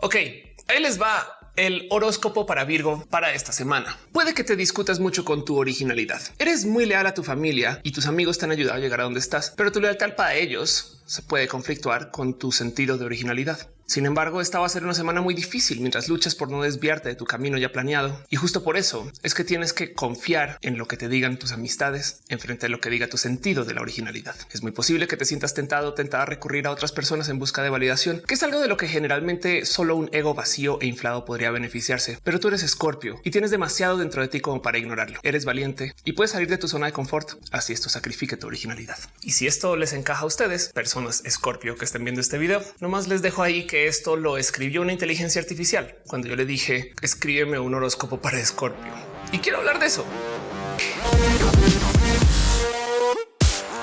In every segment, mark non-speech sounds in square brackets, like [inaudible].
Ok, ahí les va el horóscopo para Virgo para esta semana. Puede que te discutas mucho con tu originalidad. Eres muy leal a tu familia y tus amigos te han ayudado a llegar a donde estás, pero tu lealtad para ellos se puede conflictuar con tu sentido de originalidad. Sin embargo, esta va a ser una semana muy difícil mientras luchas por no desviarte de tu camino ya planeado. Y justo por eso es que tienes que confiar en lo que te digan tus amistades en frente a lo que diga tu sentido de la originalidad. Es muy posible que te sientas tentado tentada a recurrir a otras personas en busca de validación, que es algo de lo que generalmente solo un ego vacío e inflado podría beneficiarse. Pero tú eres escorpio y tienes demasiado dentro de ti como para ignorarlo. Eres valiente y puedes salir de tu zona de confort. Así esto sacrifique tu originalidad. Y si esto les encaja a ustedes, personas escorpio que estén viendo este video, nomás les dejo ahí que esto lo escribió una inteligencia artificial cuando yo le dije escríbeme un horóscopo para Escorpio y quiero hablar de eso.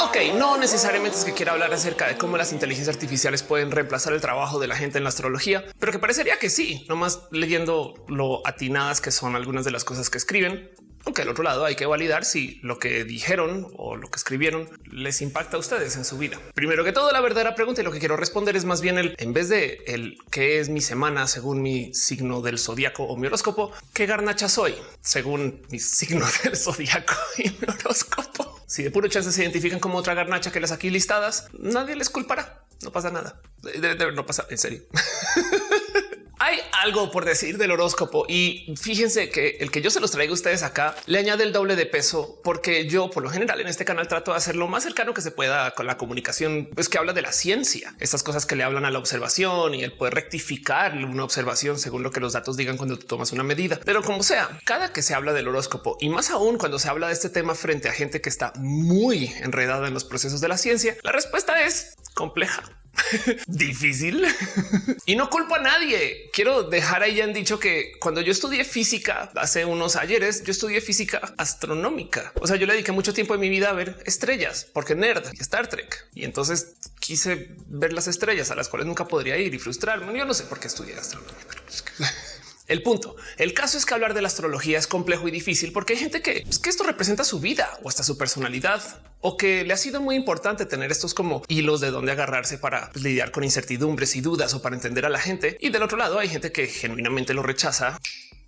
Ok, no necesariamente es que quiera hablar acerca de cómo las inteligencias artificiales pueden reemplazar el trabajo de la gente en la astrología, pero que parecería que sí, nomás leyendo lo atinadas que son algunas de las cosas que escriben. Aunque al otro lado hay que validar si lo que dijeron o lo que escribieron les impacta a ustedes en su vida. Primero que todo, la verdadera pregunta y lo que quiero responder es más bien el en vez de el qué es mi semana según mi signo del zodiaco o mi horóscopo, qué garnacha soy según mi [laughs] signo del zodiaco y mi horóscopo. Si de puro chance se identifican como otra garnacha que las aquí listadas, nadie les culpará. No pasa nada. no pasa en serio. [laughs] Hay algo por decir del horóscopo y fíjense que el que yo se los traigo a ustedes acá le añade el doble de peso porque yo por lo general en este canal trato de hacer lo más cercano que se pueda con la comunicación, pues que habla de la ciencia, estas cosas que le hablan a la observación y el poder rectificar una observación según lo que los datos digan cuando tú tomas una medida. Pero como sea, cada que se habla del horóscopo y más aún cuando se habla de este tema frente a gente que está muy enredada en los procesos de la ciencia, la respuesta es compleja. [laughs] difícil y no culpo a nadie. Quiero dejar ahí han dicho que cuando yo estudié física hace unos ayeres, yo estudié física astronómica. O sea, yo le dediqué mucho tiempo de mi vida a ver estrellas porque nerd y Star Trek. Y entonces quise ver las estrellas a las cuales nunca podría ir y frustrarme. Yo no sé por qué estudié astronomía, [laughs] el punto, el caso es que hablar de la astrología es complejo y difícil porque hay gente que, que esto representa su vida o hasta su personalidad o que le ha sido muy importante tener estos como hilos de dónde agarrarse para pues, lidiar con incertidumbres y dudas o para entender a la gente. Y del otro lado hay gente que genuinamente lo rechaza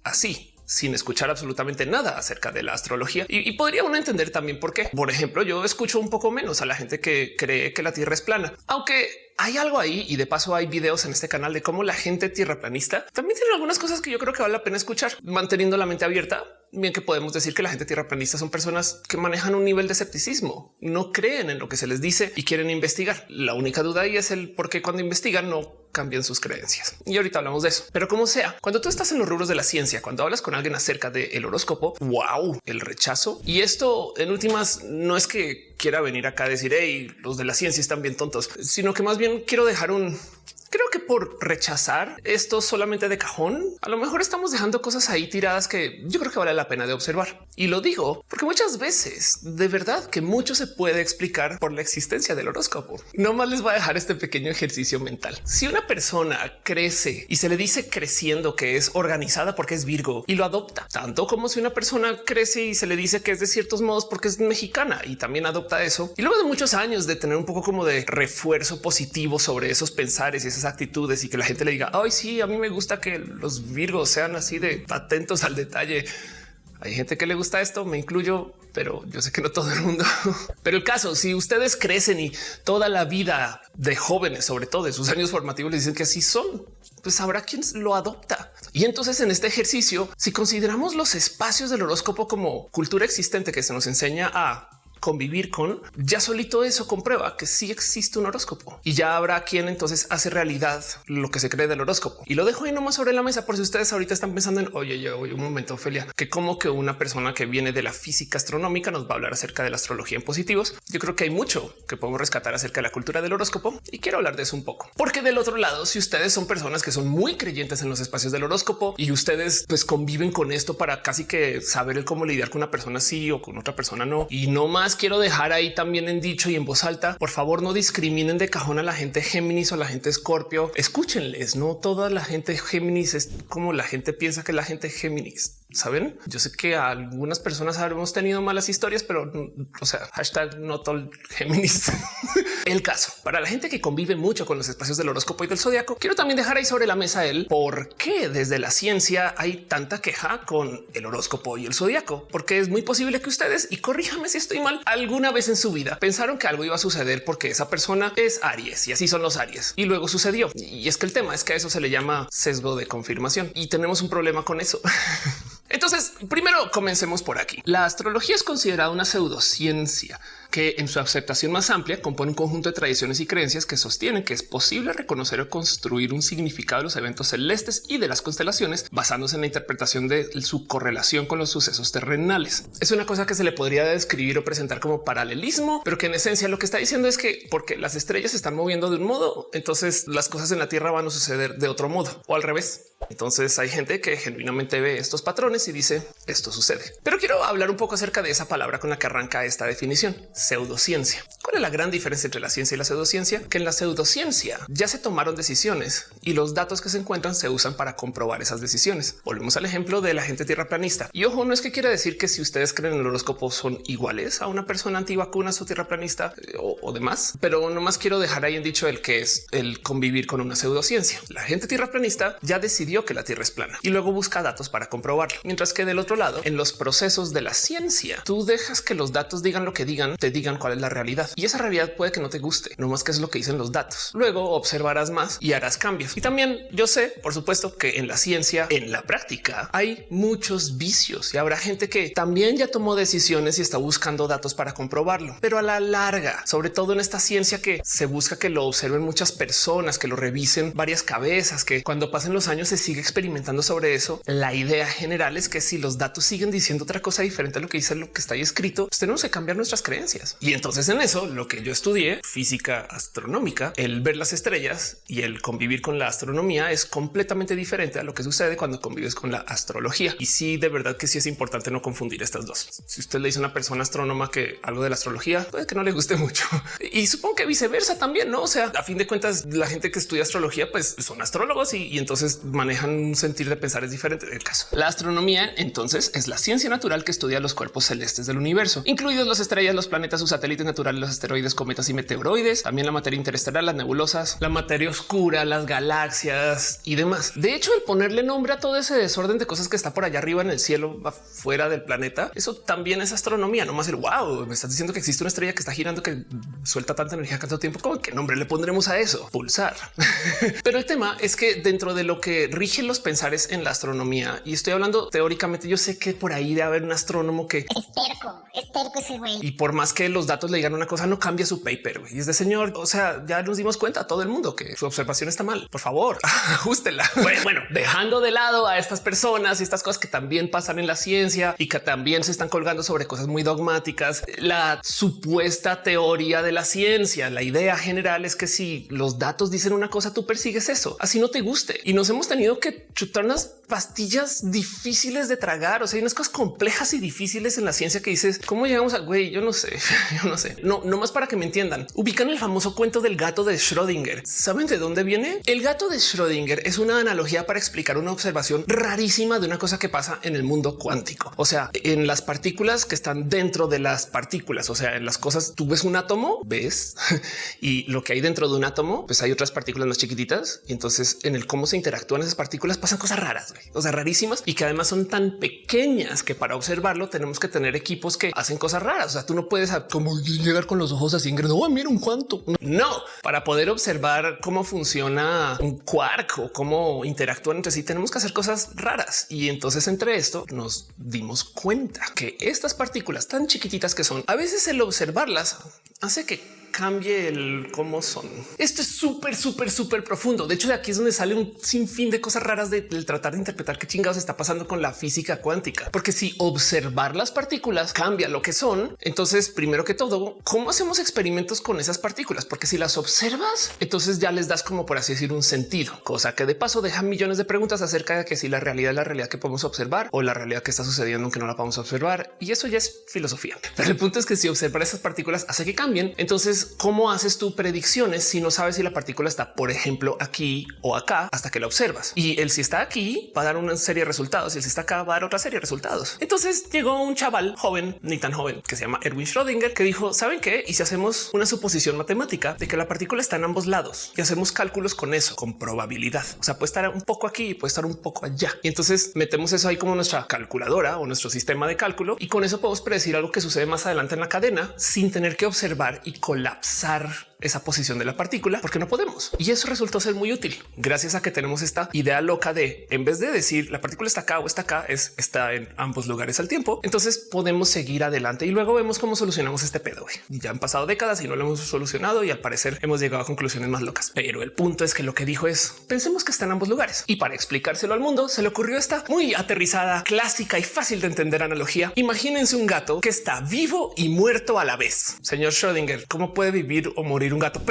así sin escuchar absolutamente nada acerca de la astrología. Y, y, podría uno entender también por qué. Por ejemplo, yo escucho un poco menos a la gente que cree que la Tierra es plana, aunque hay algo ahí y de paso hay videos en este canal de cómo la gente tierraplanista también tiene algunas cosas que yo creo que vale la pena escuchar, manteniendo la mente abierta. Bien que podemos decir que la gente tierraplanista son personas que manejan un nivel de escepticismo, no creen en lo que se les dice y quieren investigar. La única duda ahí es el por qué cuando investigan no cambian sus creencias. Y ahorita hablamos de eso. Pero como sea, cuando tú estás en los rubros de la ciencia, cuando hablas con alguien acerca del horóscopo, wow, el rechazo. Y esto en últimas no es que quiera venir acá a decir, hey, los de la ciencia están bien tontos, sino que más bien quiero dejar un Creo que por rechazar esto solamente de cajón, a lo mejor estamos dejando cosas ahí tiradas que yo creo que vale la pena de observar. Y lo digo porque muchas veces de verdad que mucho se puede explicar por la existencia del horóscopo. No más les voy a dejar este pequeño ejercicio mental. Si una persona crece y se le dice creciendo que es organizada porque es Virgo y lo adopta, tanto como si una persona crece y se le dice que es de ciertos modos porque es mexicana y también adopta eso. Y luego de muchos años de tener un poco como de refuerzo positivo sobre esos pensares y actitudes y que la gente le diga, ay, sí, a mí me gusta que los virgos sean así de atentos al detalle. Hay gente que le gusta esto, me incluyo, pero yo sé que no todo el mundo. [laughs] Pero el caso, si ustedes crecen y toda la vida de jóvenes, sobre todo de sus años formativos, les dicen que así son, pues habrá quien lo adopta. Y entonces en este ejercicio, si consideramos los espacios del horóscopo como cultura existente que se nos enseña a convivir con, ya solito eso comprueba que sí existe un horóscopo y ya habrá quien entonces hace realidad lo que se cree del horóscopo. Y lo dejo ahí nomás sobre la mesa por si ustedes ahorita están pensando en oye, yo un momento, Ophelia, que como que una persona que viene de la física astronómica nos va a hablar acerca de la astrología en positivos. Yo creo que hay mucho que podemos rescatar acerca de la cultura del horóscopo y quiero hablar de eso un poco, porque del otro lado, si ustedes son personas que son muy creyentes en los espacios del horóscopo y ustedes pues conviven con esto para casi que saber cómo lidiar con una persona sí o con otra persona no, y no más quiero dejar ahí también en dicho y en voz alta, por favor no discriminen de cajón a la gente Géminis o a la gente Escorpio. Escúchenles, no toda la gente Géminis es como la gente piensa que la gente Géminis Saben, yo sé que algunas personas habremos tenido malas historias, pero o sea, hashtag no Géminis. [laughs] el caso para la gente que convive mucho con los espacios del horóscopo y del zodiaco. Quiero también dejar ahí sobre la mesa el por qué desde la ciencia hay tanta queja con el horóscopo y el zodiaco, porque es muy posible que ustedes y corríjame si estoy mal alguna vez en su vida pensaron que algo iba a suceder porque esa persona es Aries y así son los Aries y luego sucedió. Y es que el tema es que a eso se le llama sesgo de confirmación y tenemos un problema con eso. [laughs] Entonces, primero comencemos por aquí. La astrología es considerada una pseudociencia que en su aceptación más amplia compone un conjunto de tradiciones y creencias que sostienen que es posible reconocer o construir un significado de los eventos celestes y de las constelaciones basándose en la interpretación de su correlación con los sucesos terrenales. Es una cosa que se le podría describir o presentar como paralelismo, pero que en esencia lo que está diciendo es que porque las estrellas se están moviendo de un modo, entonces las cosas en la Tierra van a suceder de otro modo o al revés. Entonces hay gente que genuinamente ve estos patrones y dice esto sucede. Pero quiero hablar un poco acerca de esa palabra con la que arranca esta definición, pseudociencia. ¿Cuál es la gran diferencia entre la ciencia y la pseudociencia? Que en la pseudociencia ya se tomaron decisiones y los datos que se encuentran se usan para comprobar esas decisiones. Volvemos al ejemplo de la gente tierraplanista. Y ojo, no es que quiera decir que si ustedes creen en el horóscopo son iguales a una persona antivacunas o tierraplanista eh, o, demás, pero nomás quiero dejar ahí en dicho el que es el convivir con una pseudociencia. La gente tierraplanista ya decidió que la Tierra es plana y luego busca datos para comprobarlo. Mientras que del otro lado, en los procesos de la ciencia, tú dejas que los datos digan lo que digan, digan cuál es la realidad y esa realidad puede que no te guste, no más que es lo que dicen los datos. Luego observarás más y harás cambios. Y también yo sé, por supuesto, que en la ciencia, en la práctica, hay muchos vicios y habrá gente que también ya tomó decisiones y está buscando datos para comprobarlo, pero a la larga, sobre todo en esta ciencia que se busca que lo observen muchas personas, que lo revisen varias cabezas, que cuando pasen los años se sigue experimentando sobre eso. La idea general es que si los datos siguen diciendo otra cosa diferente a lo que dice lo que está ahí escrito, pues tenemos que cambiar nuestras creencias. Y entonces en eso lo que yo estudié física astronómica, el ver las estrellas y el convivir con la astronomía es completamente diferente a lo que sucede cuando convives con la astrología. Y sí, de verdad que sí es importante no confundir estas dos. Si usted le dice a una persona astrónoma que algo de la astrología puede que no le guste [laughs] mucho y supongo que viceversa también, no? O sea, a fin de cuentas, la gente que estudia astrología, pues son astrólogos y, entonces manejan un sentir de pensar es diferente del caso. La astronomía entonces es la ciencia natural que estudia los cuerpos celestes del universo, incluidos las estrellas, los planetas, sus satélites naturales, los asteroides, cometas y meteoroides, también la materia interestelar, las nebulosas, la materia oscura, las galaxias y demás. De hecho, el ponerle nombre a todo ese desorden de cosas que está por allá arriba en el cielo, afuera del planeta, eso también es astronomía, no más el wow, me estás diciendo que existe una estrella que está girando que suelta tanta energía tanto tiempo. ¿Cómo qué nombre le pondremos a eso? Pulsar. [laughs] Pero el tema es que dentro de lo que rigen los pensares en la astronomía. Y estoy hablando teóricamente. Yo sé que por ahí de haber un astrónomo que es terco, es terco ese güey. Y por más que los datos le digan una cosa, no cambia su paper. Y es de señor. O sea, ya nos dimos cuenta a todo el mundo que su observación está mal. Por favor, [laughs] ajustela. Bueno, bueno, dejando de lado a estas personas y estas cosas que también pasan en la ciencia y que también se están colgando sobre cosas muy dogmáticas. La supuesta teoría de la ciencia, la idea general es que si los datos dicen una cosa, tú persigues eso, así no te guste. Y nos hemos tenido que chutar unas pastillas difíciles de tragar. O sea, hay unas cosas complejas y difíciles en la ciencia que dices cómo llegamos a güey. Yo no sé, [laughs] yo no sé. No, no más para que me entiendan. Ubican el famoso cuento del gato de Schrödinger. ¿Saben de dónde viene? El gato de Schrödinger es una analogía para explicar una observación rarísima de una cosa que pasa en el mundo cuántico. O sea, en las partículas que están dentro de las partículas. O sea, en las cosas tú ves un átomo, ves [laughs] y lo que hay dentro de un átomo, pues hay otras partículas más chiquititas. Y entonces en el cómo se interactúan esas partículas pasan cosas raras, o sea, rarísimas y que además son tan pequeñas que para observarlo tenemos que tener equipos que hacen cosas raras. O sea, tú no puedes como llegar con los ojos así, no, oh, mira un cuanto. No, para poder observar cómo funciona un quark o cómo interactúan entre sí, tenemos que hacer cosas raras. Y entonces entre esto nos dimos cuenta que estas partículas tan chiquititas que son, a veces el observarlas hace que cambie el cómo son. Esto es súper, súper, súper profundo. De hecho, de aquí es donde sale un sinfín de cosas raras de, tratar de interpretar qué chingados está pasando con la física cuántica. Porque si observar las partículas cambia lo que son, entonces primero que todo, ¿cómo hacemos experimentos con esas partículas? Porque si las observas, entonces ya les das como por así decir un sentido, cosa que de paso deja millones de preguntas acerca de que si la realidad es la realidad que podemos observar o la realidad que está sucediendo aunque no la podemos observar. Y eso ya es filosofía. Pero el punto es que si observar esas partículas hace que cambien, entonces cómo haces tu predicciones si no sabes si la partícula está, por ejemplo, aquí o acá hasta que la observas. Y el si está aquí va a dar una serie de resultados y el si está acá va a dar otra serie de resultados. Entonces llegó un chaval joven, ni tan joven, que se llama Erwin Schrödinger, que dijo, ¿saben qué? Y si hacemos una suposición matemática de que la partícula está en ambos lados y hacemos cálculos con eso, con probabilidad. O sea, puede estar un poco aquí y puede estar un poco allá. Y entonces metemos eso ahí como nuestra calculadora o nuestro sistema de cálculo y con eso podemos predecir algo que sucede más adelante en la cadena sin tener que observar y colapsar esa posición de la partícula porque no podemos. Y eso resultó ser muy útil gracias a que tenemos esta idea loca de en vez de decir la partícula está acá o está acá, es está en ambos lugares al tiempo. Entonces podemos seguir adelante y luego vemos cómo solucionamos este pedo. Ya han pasado décadas y no lo hemos solucionado y al parecer hemos llegado a conclusiones más locas. Pero el punto es que lo que dijo es pensemos que está en ambos lugares y para explicárselo al mundo se le ocurrió esta muy aterrizada, clásica y fácil de entender analogía. Imagínense un gato que está vivo y muerto a la vez. Señor Schrödinger, ¿cómo puede vivir o morir un gato.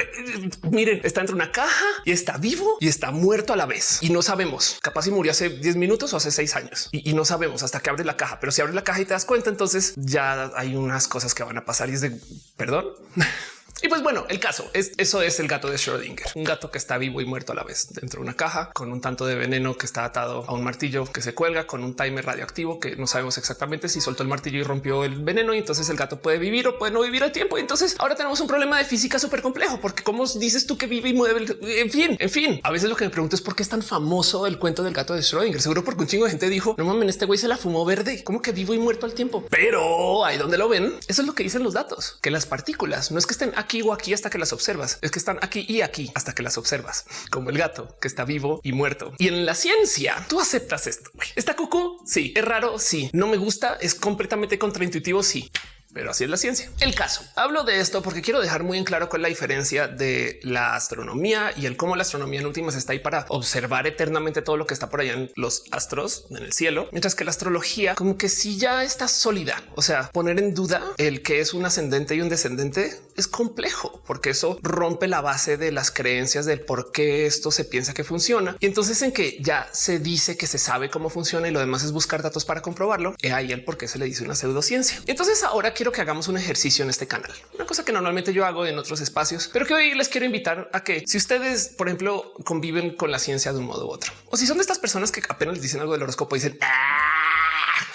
miren, está entre una caja y está vivo y está muerto a la vez. Y no sabemos, capaz si murió hace 10 minutos o hace 6 años y, no sabemos hasta que abre la caja. Pero si abre la caja y te das cuenta, entonces ya hay unas cosas que van a pasar y es de perdón. [laughs] Y pues bueno, el caso es eso es el gato de Schrödinger, un gato que está vivo y muerto a la vez dentro de una caja con un tanto de veneno que está atado a un martillo que se cuelga con un timer radioactivo que no sabemos exactamente si soltó el martillo y rompió el veneno y entonces el gato puede vivir o puede no vivir al tiempo. Y entonces ahora tenemos un problema de física súper complejo porque cómo dices tú que vive y mueve. En fin, en fin, a veces lo que me pregunto es por qué es tan famoso el cuento del gato de Schrödinger. Seguro porque un chingo de gente dijo no mames, este güey se la fumó verde, como que vivo y muerto al tiempo. Pero ahí donde lo ven, eso es lo que dicen los datos, que las partículas no es que estén aquí o aquí hasta que las observas, es que están aquí y aquí hasta que las observas, como el gato que está vivo y muerto. Y en la ciencia tú aceptas esto. Está cucú. Sí, es raro. Sí, no me gusta. Es completamente contraintuitivo. Sí, pero así es la ciencia. El caso hablo de esto porque quiero dejar muy en claro cuál es la diferencia de la astronomía y el cómo la astronomía en últimas está ahí para observar eternamente todo lo que está por allá en los astros en el cielo, mientras que la astrología como que si ya está sólida. O sea, poner en duda el que es un ascendente y un descendente es complejo porque eso rompe la base de las creencias del por qué esto se piensa que funciona. Y entonces en que ya se dice que se sabe cómo funciona y lo demás es buscar datos para comprobarlo. Y ahí el por qué se le dice una pseudociencia. Entonces ahora quiero que hagamos un ejercicio en este canal, una cosa que normalmente yo hago en otros espacios, pero que hoy les quiero invitar a que si ustedes, por ejemplo, conviven con la ciencia de un modo u otro, o si son de estas personas que apenas les dicen algo del horóscopo y dicen ah",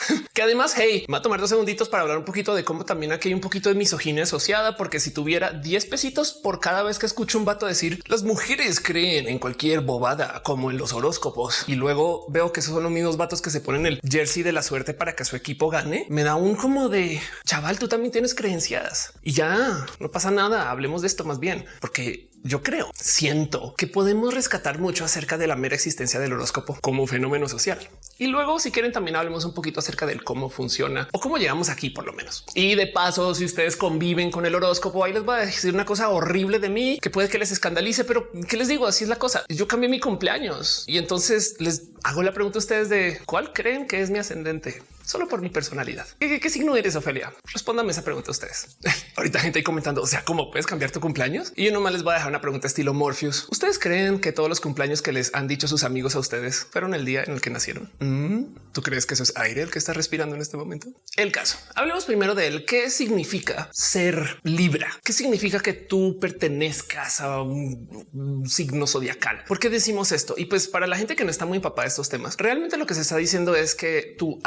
[laughs] que además, hey, va a tomar dos segunditos para hablar un poquito de cómo también aquí hay un poquito de misoginia asociada, porque si tuviera 10 pesitos por cada vez que escucho un vato decir las mujeres creen en cualquier bobada como en los horóscopos y luego veo que esos son los mismos vatos que se ponen el jersey de la suerte para que su equipo gane, me da un como de chaval, tú también tienes creencias y ya no pasa nada. Hablemos de esto más bien, porque yo creo, siento que podemos rescatar mucho acerca de la mera existencia del horóscopo como fenómeno social. Y luego, si quieren, también hablemos un poquito acerca del cómo funciona o cómo llegamos aquí, por lo menos. Y de paso, si ustedes conviven con el horóscopo, ahí les voy a decir una cosa horrible de mí que puede que les escandalice, pero qué les digo? Así es la cosa. Yo cambié mi cumpleaños y entonces les hago la pregunta a ustedes de cuál creen que es mi ascendente solo por mi personalidad. ¿Qué, signo eres, Ofelia? Respóndame esa pregunta a ustedes. [laughs] Ahorita gente ahí comentando, o sea, ¿cómo puedes cambiar tu cumpleaños? Y yo nomás les voy a dejar una pregunta estilo Morpheus. ¿Ustedes creen que todos los cumpleaños que les han dicho sus amigos a ustedes fueron el día en el que nacieron? Mm, ¿Tú crees que eso es aire el que está respirando en este momento? El caso. Hablemos primero de él. ¿Qué significa ser Libra? ¿Qué significa que tú pertenezcas a un signo zodiacal? ¿Por qué decimos esto? Y pues para la gente que no está muy empapada de estos temas, realmente lo que se está diciendo es que tu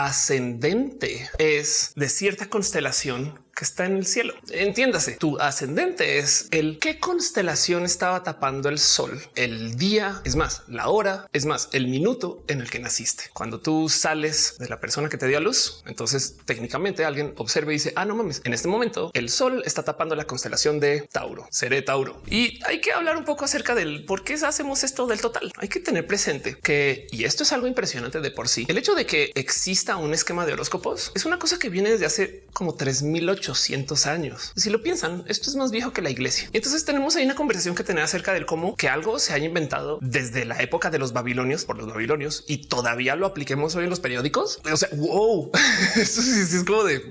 es de cierta constelación que está en el cielo. Entiéndase, tu ascendente es el qué constelación estaba tapando el sol, el día, es más, la hora, es más, el minuto en el que naciste. Cuando tú sales de la persona que te dio a luz, entonces técnicamente alguien observa y dice, ah, no mames, en este momento el sol está tapando la constelación de Tauro, seré Tauro. Y hay que hablar un poco acerca del por qué hacemos esto del total. Hay que tener presente que, y esto es algo impresionante de por sí, el hecho de que exista un esquema de horóscopos es una cosa que viene desde hace como 3000 800 años. Si lo piensan, esto es más viejo que la iglesia. entonces tenemos ahí una conversación que tener acerca del cómo que algo se haya inventado desde la época de los babilonios por los babilonios y todavía lo apliquemos hoy en los periódicos. O sea, wow, [laughs] esto es como de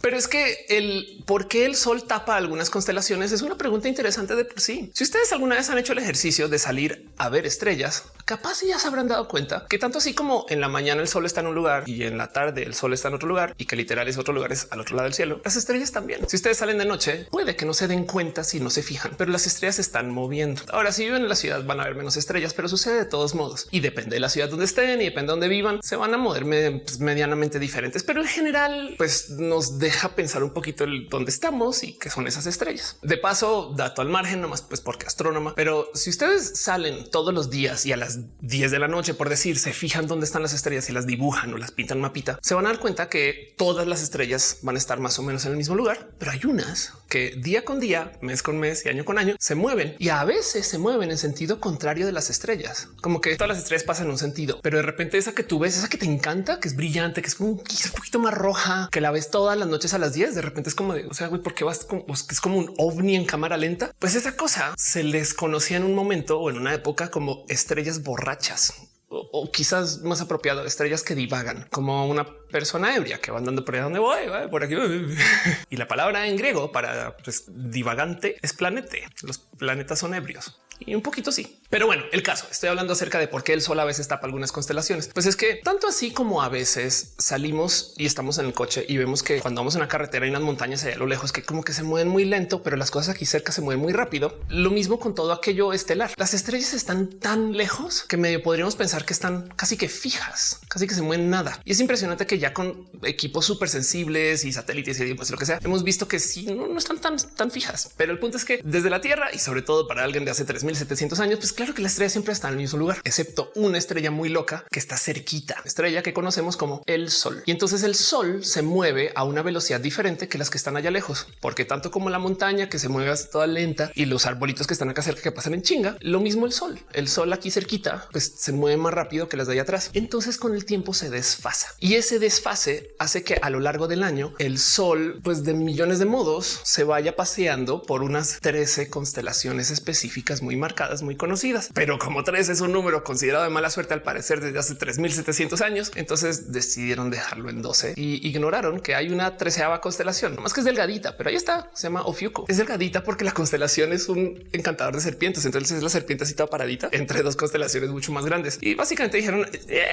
pero es que el por qué el sol tapa algunas constelaciones es una pregunta interesante de por sí. Si ustedes alguna vez han hecho el ejercicio de salir a ver estrellas, capaz ya se habrán dado cuenta que tanto así como en la mañana el sol está en un lugar y en la tarde el sol está en otro lugar y que literal es otro lugar es al otro lado del cielo, las estrellas también. Si ustedes salen de noche, puede que no se den cuenta si no se fijan, pero las estrellas están moviendo. Ahora, si viven en la ciudad, van a ver menos estrellas, pero sucede de todos modos y depende de la ciudad donde estén y depende de dónde vivan, se van a mover pues, medianamente diferentes, pero en general, pues nos deja pensar un poquito el dónde estamos y qué son esas estrellas. De paso, dato al margen, nomás pues porque astrónoma, pero si ustedes salen todos los días y a las 10 de la noche, por decir, se fijan dónde están las estrellas y las dibujan o las pintan mapita, se van a dar cuenta que todas las estrellas van a estar más o menos en el mismo lugar, pero hay unas que día con día, mes con mes y año con año se mueven. Y a veces se mueven en sentido contrario de las estrellas, como que todas las estrellas pasan en un sentido, pero de repente esa que tú ves, esa que te encanta, que es brillante, que es un, poquito más roja, que la ves todas las noches a las 10, de repente es como de, o sea, güey, ¿por qué vas como, es como un ovni en cámara lenta? Pues esa cosa se les conocía en un momento o en una época como estrellas borrachas o, quizás más apropiado, estrellas que divagan como una persona ebria que va andando por ahí donde voy, por aquí. [laughs] y la palabra en griego para pues, divagante es planete. Los planetas son ebrios y un poquito sí. Pero bueno, el caso, estoy hablando acerca de por qué el sol a veces tapa algunas constelaciones. Pues es que tanto así como a veces salimos y estamos en el coche y vemos que cuando vamos en una carretera hay unas montañas allá a lo lejos que como que se mueven muy lento, pero las cosas aquí cerca se mueven muy rápido. Lo mismo con todo aquello estelar. Las estrellas están tan lejos que medio podríamos pensar que están casi que fijas, casi que se mueven nada. Y es impresionante que ya con equipos súper sensibles y satélites y pues lo que sea, hemos visto que sí, no, no están tan, tan fijas. Pero el punto es que desde la Tierra y sobre todo para alguien de hace 3700 años, pues claro que la estrella siempre está en el mismo lugar, excepto una estrella muy loca que está cerquita, estrella que conocemos como el Sol. Y entonces el Sol se mueve a una velocidad diferente que las que están allá lejos, porque tanto como la montaña que se mueve toda lenta y los arbolitos que están acá cerca que pasan en chinga, lo mismo el Sol. El Sol aquí cerquita, pues se mueve más rápido que las de allá atrás. Entonces con el tiempo se desfasa y ese desfase hace que a lo largo del año el Sol, pues de millones de modos, se vaya paseando por unas 13 constelaciones específicas muy marcadas, muy conocidas. Pero como tres es un número considerado de mala suerte al parecer desde hace 3700 años, entonces decidieron dejarlo en 12 y ignoraron que hay una treceava constelación, más que es delgadita, pero ahí está, se llama Ofiuco. Es delgadita porque la constelación es un encantador de serpientes, entonces es la serpiente así toda paradita entre dos constelaciones mucho más grandes y básicamente dijeron eh,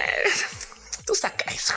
tú saca eso.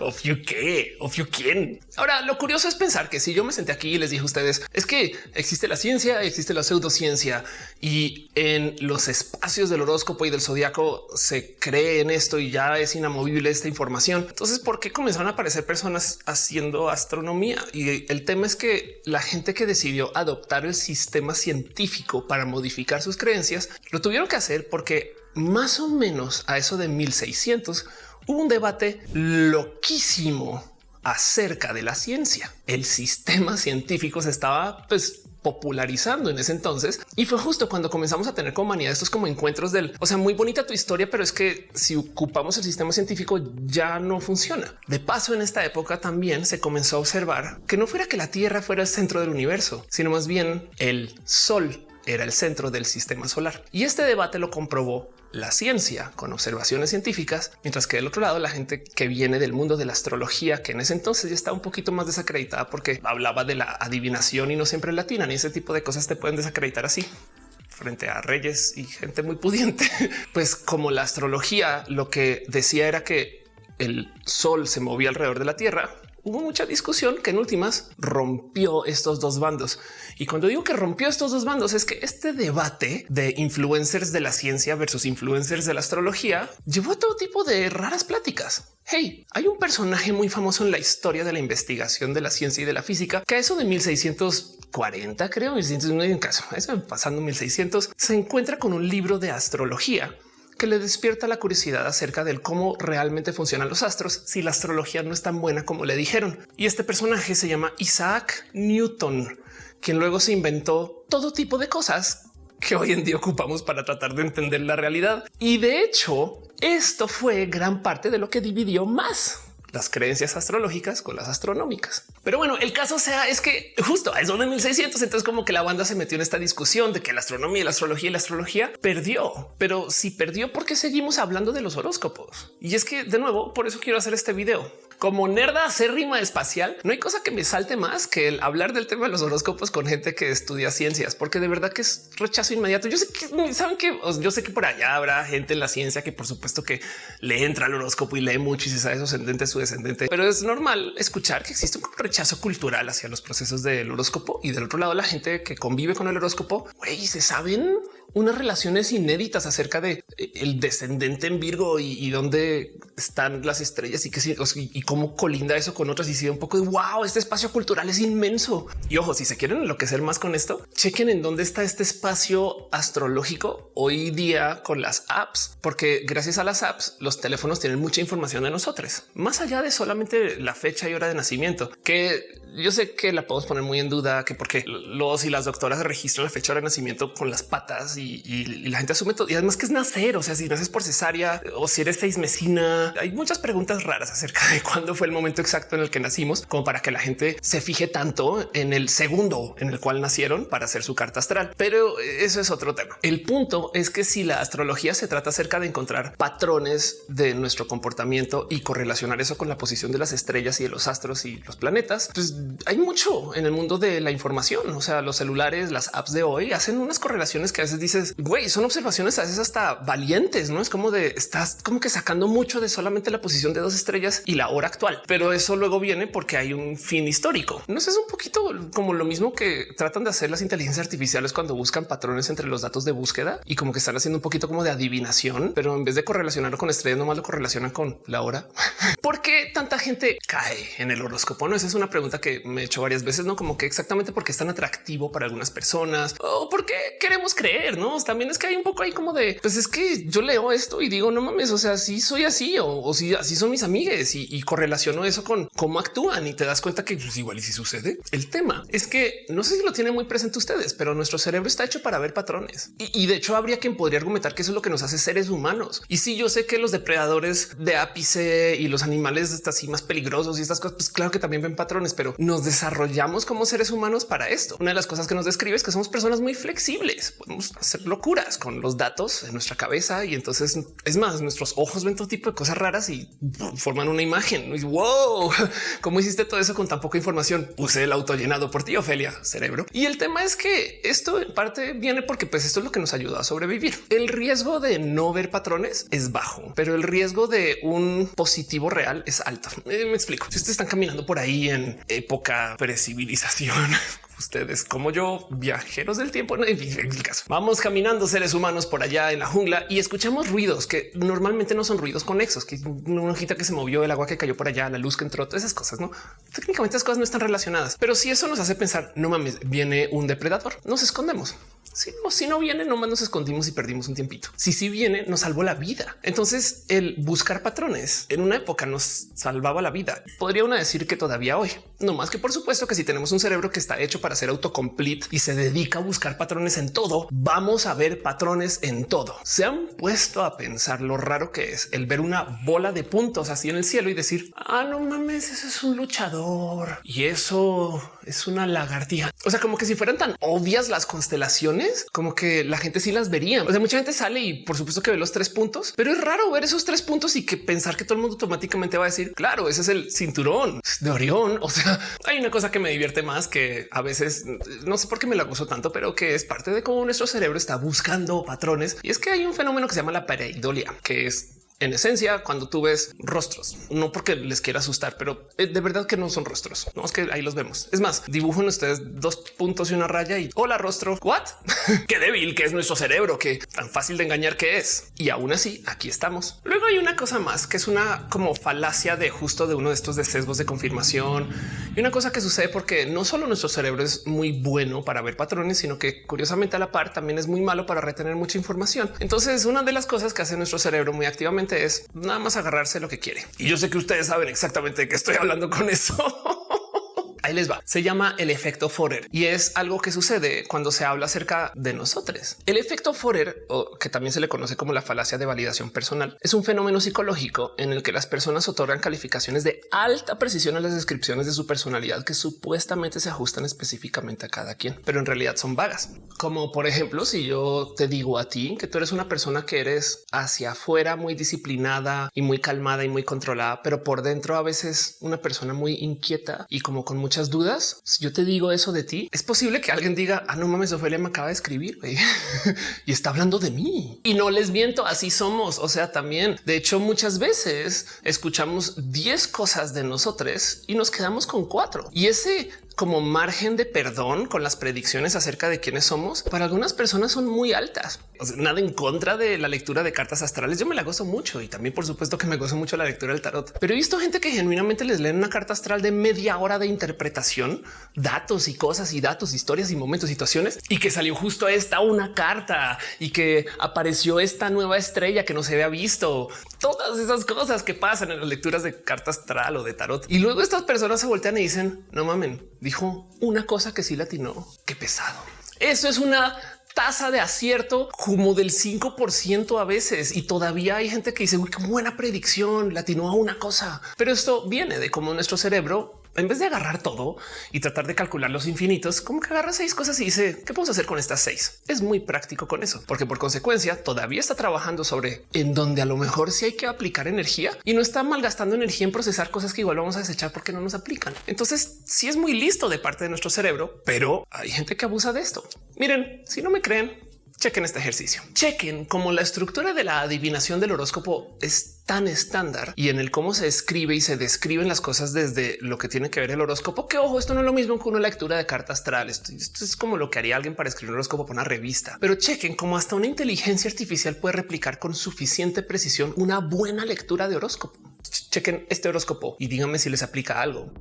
Of you qué, of you quién. Ahora, lo curioso es pensar que si yo me senté aquí y les dije a ustedes es que existe la ciencia, existe la pseudociencia y en los espacios del horóscopo y del zodiaco se cree en esto y ya es inamovible esta información. Entonces, ¿por qué comenzaron a aparecer personas haciendo astronomía? Y el tema es que la gente que decidió adoptar el sistema científico para modificar sus creencias lo tuvieron que hacer porque más o menos a eso de 1600 hubo un debate loquísimo acerca de la ciencia. El sistema científico se estaba pues popularizando en ese entonces y fue justo cuando comenzamos a tener como estos como encuentros del, o sea, muy bonita tu historia, pero es que si ocupamos el sistema científico ya no funciona. De paso, en esta época también se comenzó a observar que no fuera que la Tierra fuera el centro del universo, sino más bien el Sol era el centro del sistema solar. Y este debate lo comprobó la ciencia con observaciones científicas, mientras que del otro lado la gente que viene del mundo de la astrología, que en ese entonces ya está un poquito más desacreditada porque hablaba de la adivinación y no siempre latina, ni ese tipo de cosas te pueden desacreditar así frente a reyes y gente muy pudiente. [laughs] Pues como la astrología lo que decía era que el sol se movía alrededor de la Tierra, hubo mucha discusión que en últimas rompió estos dos bandos. Y cuando digo que rompió estos dos bandos es que este debate de influencers de la ciencia versus influencers de la astrología llevó a todo tipo de raras pláticas. Hey, hay un personaje muy famoso en la historia de la investigación de la ciencia y de la física que a eso de 1640, creo, 1600, en caso, eso pasando 1600, se encuentra con un libro de astrología que le despierta la curiosidad acerca del cómo realmente funcionan los astros si la astrología no es tan buena como le dijeron. Y este personaje se llama Isaac Newton, quien luego se inventó todo tipo de cosas que hoy en día ocupamos para tratar de entender la realidad. Y de hecho, esto fue gran parte de lo que dividió más las creencias astrológicas con las astronómicas. Pero bueno, el caso sea es que justo a eso de 1600, entonces como que la banda se metió en esta discusión de que la astronomía, la astrología y la astrología perdió. Pero si perdió, porque seguimos hablando de los horóscopos? Y es que de nuevo, por eso quiero hacer este video como nerda acérrima espacial, no hay cosa que me salte más que el hablar del tema de los horóscopos con gente que estudia ciencias, porque de verdad que es rechazo inmediato. Yo sé que saben que yo sé que por allá habrá gente en la ciencia que por supuesto que le entra al horóscopo y lee mucho y se sabe su ascendente, su descendente, pero es normal escuchar que existe un rechazo cultural hacia los procesos del horóscopo y del otro lado la gente que convive con el horóscopo, güey, se saben unas relaciones inéditas acerca de eh, el descendente en Virgo y, dónde están las estrellas y que y cómo colinda eso con otras y si un poco de wow, este espacio cultural es inmenso. Y ojo, si se quieren enloquecer más con esto, chequen en dónde está este espacio astrológico hoy día con las apps, porque gracias a las apps los teléfonos tienen mucha información de nosotros, más allá de solamente la fecha y hora de nacimiento, que yo sé que la podemos poner muy en duda, que porque los y las doctoras registran la fecha de nacimiento con las patas y, la gente asume todo. Y además que es nacer, o sea, si naces por cesárea o si eres seis mesina, hay muchas preguntas raras acerca de cuándo fue el momento exacto en el que nacimos, como para que la gente se fije tanto en el segundo en el cual nacieron para hacer su carta astral. Pero eso es otro tema. El punto es que si la astrología se trata acerca de encontrar patrones de nuestro comportamiento y correlacionar eso con la posición de las estrellas y de los astros y los planetas, pues hay mucho en el mundo de la información. O sea, los celulares, las apps de hoy hacen unas correlaciones que a veces dices, güey, son observaciones a veces hasta valientes, no es como de estás como que sacando mucho de solamente la posición de dos estrellas y la hora actual, pero eso luego viene porque hay un fin histórico. No sé, es un poquito como lo mismo que tratan de hacer las inteligencias artificiales cuando buscan patrones entre los datos de búsqueda y como que están haciendo un poquito como de adivinación, pero en vez de correlacionarlo con estrellas, nomás lo correlacionan con la hora. [laughs] ¿Por qué tanta gente cae en el horóscopo? No, esa es una pregunta que me he hecho varias veces, no como que exactamente porque es tan atractivo para algunas personas o porque queremos creer. No, también es que hay un poco ahí como de pues es que yo leo esto y digo no mames, o sea, si soy así o, si así son mis amigues y, correlaciono eso con cómo actúan y te das cuenta que pues, igual y si sucede. El tema es que no sé si lo tienen muy presente ustedes, pero nuestro cerebro está hecho para ver patrones y, de hecho habría quien podría argumentar que eso es lo que nos hace seres humanos. Y si yo sé que los depredadores de ápice y los animales así más peligrosos y estas cosas, pues claro que también ven patrones, pero nos desarrollamos como seres humanos para esto. Una de las cosas que nos describe es que somos personas muy flexibles. Podemos hacer locuras con los datos en nuestra cabeza y entonces es más, nuestros ojos ven todo tipo de cosas raras y forman una imagen. wow, [laughs] cómo hiciste todo eso con tan poca información? Puse el auto llenado por ti, Ofelia, cerebro. Y el tema es que esto en parte viene porque pues esto es lo que nos ayuda a sobrevivir. El riesgo de no ver patrones es bajo, pero el riesgo de un positivo real es alto. Eh, me explico. Si ustedes están caminando por ahí en época precivilización. [laughs] Ustedes como yo, viajeros del tiempo, no, el caso. Vamos caminando seres humanos por allá en la jungla y escuchamos ruidos que normalmente no son ruidos conexos, que una hojita que se movió, el agua que cayó por allá, la luz que entró, todas esas cosas, no? Técnicamente esas cosas no están relacionadas, pero si eso nos hace pensar, no mames, viene un depredador, nos escondemos. Si no, si no viene, nomás nos escondimos y perdimos un tiempito. Si sí viene, nos salvó la vida. Entonces, el buscar patrones en una época nos salvaba la vida. Podría uno decir que todavía hoy, no más que por supuesto que si tenemos un cerebro que está hecho para ser autocomplete y se dedica a buscar patrones en todo, vamos a ver patrones en todo. Se han puesto a pensar lo raro que es el ver una bola de puntos así en el cielo y decir, ah, no mames, ese es un luchador y eso es una lagartija. O sea, como que si fueran tan obvias las constelaciones como que la gente sí las vería. O sea, mucha gente sale y por supuesto que ve los tres puntos, pero es raro ver esos tres puntos y que pensar que todo el mundo automáticamente va a decir, claro, ese es el cinturón de Orión. O sea, [laughs] hay una cosa que me divierte más que a veces no sé por qué me la gozo tanto, pero que es parte de cómo nuestro cerebro está buscando patrones. Y es que hay un fenómeno que se llama la pareidolia, que es en esencia, cuando tú ves rostros, no porque les quiera asustar, pero eh, de verdad que no son rostros. No es que ahí los vemos. Es más, dibujan ustedes dos puntos y una raya y hola rostro. What? [laughs] Qué débil que es nuestro cerebro, que tan fácil de engañar que es. Y aún así, aquí estamos. Luego hay una cosa más que es una como falacia de justo de uno de estos de sesgos de confirmación y una cosa que sucede porque no solo nuestro cerebro es muy bueno para ver patrones, sino que curiosamente a la par también es muy malo para retener mucha información. Entonces, una de las cosas que hace nuestro cerebro muy activamente es nada más agarrarse lo que quiere. Y yo sé que ustedes saben exactamente de qué estoy hablando con eso. [laughs] Ahí les va. Se llama el efecto Forer y es algo que sucede cuando se habla acerca de nosotros. El efecto Forer, o que también se le conoce como la falacia de validación personal, es un fenómeno psicológico en el que las personas otorgan calificaciones de alta precisión a las descripciones de su personalidad que supuestamente se ajustan específicamente a cada quien, pero en realidad son vagas. Como por ejemplo, si yo te digo a ti que tú eres una persona que eres hacia afuera muy disciplinada y muy calmada y muy controlada, pero por dentro a veces una persona muy inquieta y como con muchas dudas. Si yo te digo eso de ti, es posible que alguien diga, ah, no mames, Ophelia me acaba de escribir [laughs] y está hablando de mí. Y no les miento, así somos. O sea, también, de hecho, muchas veces escuchamos 10 cosas de nosotros y nos quedamos con cuatro. Y ese como margen de perdón con las predicciones acerca de quiénes somos, para algunas personas son muy altas. nada en contra de la lectura de cartas astrales. Yo me la gozo mucho y también por supuesto que me gozo mucho la lectura del tarot. Pero he visto gente que genuinamente les leen una carta astral de media hora de interpretación, datos y cosas y datos, historias y momentos, situaciones y que salió justo esta una carta y que apareció esta nueva estrella que no se había visto. Todas esas cosas que pasan en las lecturas de carta astral o de tarot. Y luego estas personas se voltean y dicen no mamen, dijo una cosa que sí latinó. Qué pesado. Eso es una tasa de acierto como del 5% a veces y todavía hay gente que dice qué buena predicción latinó a una cosa, pero esto viene de cómo nuestro cerebro en vez de agarrar todo y tratar de calcular los infinitos, como que agarra seis cosas y dice qué podemos hacer con estas seis. Es muy práctico con eso, porque por consecuencia todavía está trabajando sobre en donde a lo mejor sí hay que aplicar energía y no está malgastando energía en procesar cosas que igual vamos a desechar porque no nos aplican. Entonces sí es muy listo de parte de nuestro cerebro, pero hay gente que abusa de esto. Miren, si no me creen, chequen este ejercicio. Chequen cómo la estructura de la adivinación del horóscopo es tan estándar y en el cómo se escribe y se describen las cosas desde lo que tiene que ver el horóscopo. Que ojo, esto no es lo mismo que una lectura de cartas astrales. Esto, es como lo que haría alguien para escribir un horóscopo para una revista. Pero chequen cómo hasta una inteligencia artificial puede replicar con suficiente precisión una buena lectura de horóscopo. Chequen este horóscopo y díganme si les aplica algo.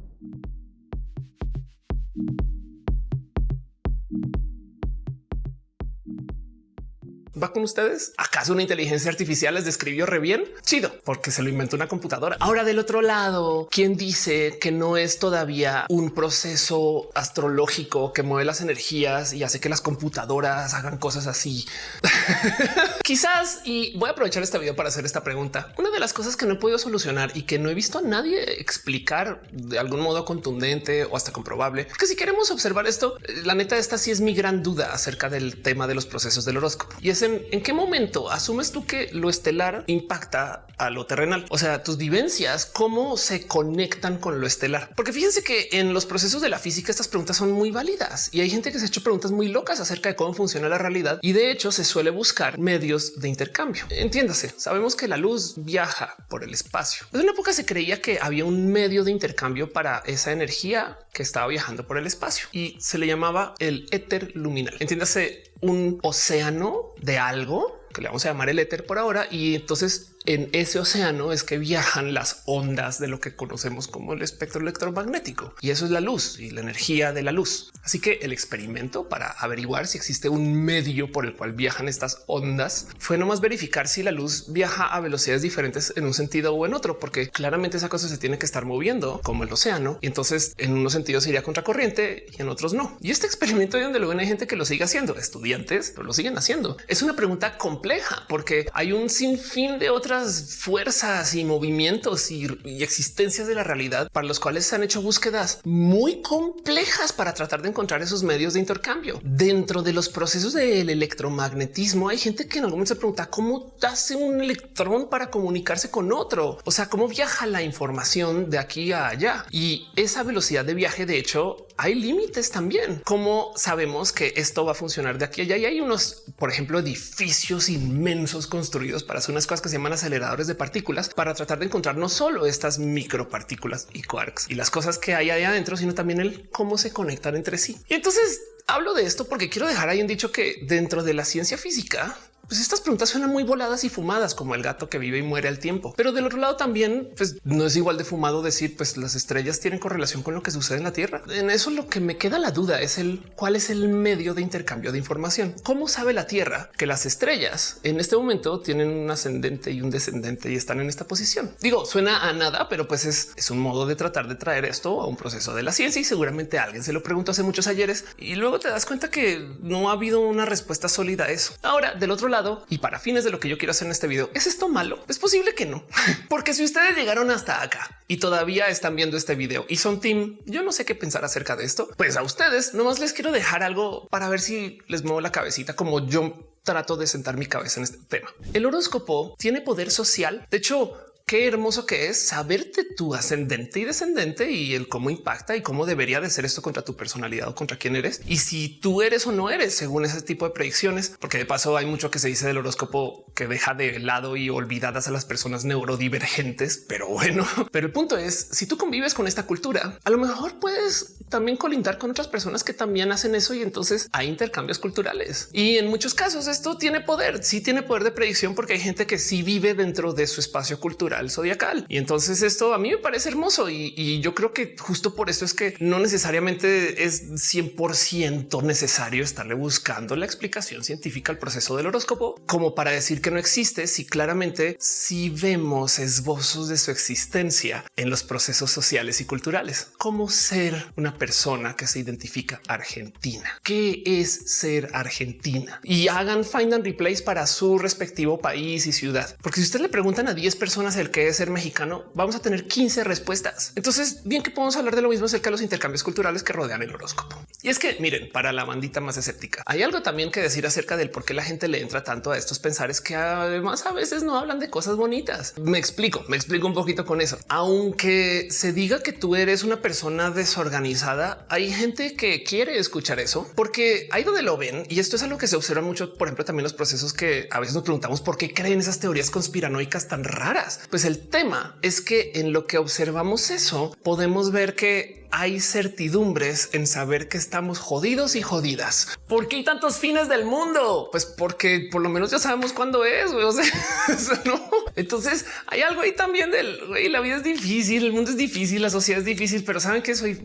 Va con ustedes? ¿Acaso una inteligencia artificial les describió re bien? Chido, porque se lo inventó una computadora. Ahora del otro lado, ¿quién dice que no es todavía un proceso astrológico que mueve las energías y hace que las computadoras hagan cosas así? [laughs] Quizás, y voy a aprovechar este video para hacer esta pregunta. Una de las cosas que no he podido solucionar y que no he visto a nadie explicar de algún modo contundente o hasta comprobable, que si queremos observar esto, la neta esta sí es mi gran duda acerca del tema de los procesos del horóscopo y es en, qué momento asumes tú que lo estelar impacta a lo terrenal? O sea, tus vivencias, cómo se conectan con lo estelar. Porque fíjense que en los procesos de la física estas preguntas son muy válidas y hay gente que se ha hecho preguntas muy locas acerca de cómo funciona la realidad y de hecho se suele buscar medios de intercambio. Entiéndase, sabemos que la luz viaja por el espacio. En una época se creía que había un medio de intercambio para esa energía que estaba viajando por el espacio y se le llamaba el éter luminal. Entiéndase un océano de algo que le vamos a llamar el éter por ahora. Y entonces en ese océano es que viajan las ondas de lo que conocemos como el espectro electromagnético. Y eso es la luz y la energía de la luz. Así que el experimento para averiguar si existe un medio por el cual viajan estas ondas fue nomás verificar si la luz viaja a velocidades diferentes en un sentido o en otro, porque claramente esa cosa se tiene que estar moviendo como el océano. Y entonces en unos sentidos iría contracorriente y en otros no. Y este experimento de donde luego hay gente que lo sigue haciendo, estudiantes, lo siguen haciendo. Es una pregunta compleja porque hay un sinfín de otras fuerzas y movimientos y, existencias de la realidad para los cuales se han hecho búsquedas muy complejas para tratar de encontrar esos medios de intercambio. Dentro de los procesos del electromagnetismo hay gente que en algún momento se pregunta cómo hace un electrón para comunicarse con otro. O sea, cómo viaja la información de aquí a allá y esa velocidad de viaje. De hecho, hay límites también. Cómo sabemos que esto va a funcionar de aquí a allá y hay unos, por ejemplo, edificios inmensos construidos para hacer unas cosas que se llaman aceleradores de partículas para tratar de encontrar no solo estas micropartículas y quarks y las cosas que hay ahí adentro, sino también el cómo se conectan entre sí. Y entonces hablo de esto porque quiero dejar ahí un dicho que dentro de la ciencia física Pues estas preguntas suenan muy voladas y fumadas como el gato que vive y muere al tiempo. Pero del otro lado también, pues no es igual de fumado decir, pues las estrellas tienen correlación con lo que sucede en la Tierra. En eso lo que me queda la duda es el cuál es el medio de intercambio de información. ¿Cómo sabe la Tierra que las estrellas en este momento tienen un ascendente y un descendente y están en esta posición? Digo, suena a nada, pero pues es, es un modo de tratar de traer esto a un proceso de la ciencia y seguramente alguien se lo preguntó hace muchos ayeres y luego te das cuenta que no ha habido una respuesta sólida a eso. Ahora, del otro lado, y para fines de lo que yo quiero hacer en este video, ¿es esto malo? Es posible que no, [laughs] porque si ustedes llegaron hasta acá y todavía están viendo este video y son team, yo no sé qué pensar acerca de esto, pues a ustedes nomás les quiero dejar algo para ver si les muevo la cabecita como yo trato de sentar mi cabeza en este tema. El horóscopo tiene poder social. De hecho, qué hermoso que es saberte tu ascendente y descendente y el cómo impacta y cómo debería de ser esto contra tu personalidad o contra quién eres y si tú eres o no eres según ese tipo de predicciones, porque de paso hay mucho que se dice del horóscopo que deja de lado y olvidadas a las personas neurodivergentes. Pero bueno, [laughs] pero el punto es si tú convives con esta cultura, a lo mejor puedes también colindar con otras personas que también hacen eso y entonces hay intercambios culturales y en muchos casos esto tiene poder. Sí tiene poder de predicción porque hay gente que sí vive dentro de su espacio cultural zodiacal. Y entonces esto a mí me parece hermoso y, yo creo que justo por esto es que no necesariamente es 100% necesario estarle buscando la explicación científica al proceso del horóscopo como para decir que no existe si claramente si vemos esbozos de su existencia en los procesos sociales y culturales, como ser una persona que se identifica argentina. ¿Qué es ser argentina? Y hagan find and replace para su respectivo país y ciudad. Porque si usted le preguntan a 10 personas que es ser mexicano, vamos a tener 15 respuestas. Entonces, bien que podemos hablar de lo mismo acerca de los intercambios culturales que rodean el horóscopo. Y es que miren, para la bandita más escéptica, hay algo también que decir acerca del por qué la gente le entra tanto a estos pensares que además a veces no hablan de cosas bonitas. Me explico, me explico un poquito con eso. Aunque se diga que tú eres una persona desorganizada, hay gente que quiere escuchar eso porque ahí donde lo ven, y esto es algo que se observa mucho, por ejemplo, también los procesos que a veces nos preguntamos por qué creen esas teorías conspiranoicas tan raras. Pues el tema es que en lo que observamos eso podemos ver que hay certidumbres en saber que estamos jodidos y jodidas. ¿Por qué hay tantos fines del mundo? Pues porque por lo menos ya sabemos cuándo es. [laughs] ¿no? Entonces hay algo ahí también del güey, la vida es difícil, el mundo es difícil, la sociedad es difícil, pero saben que soy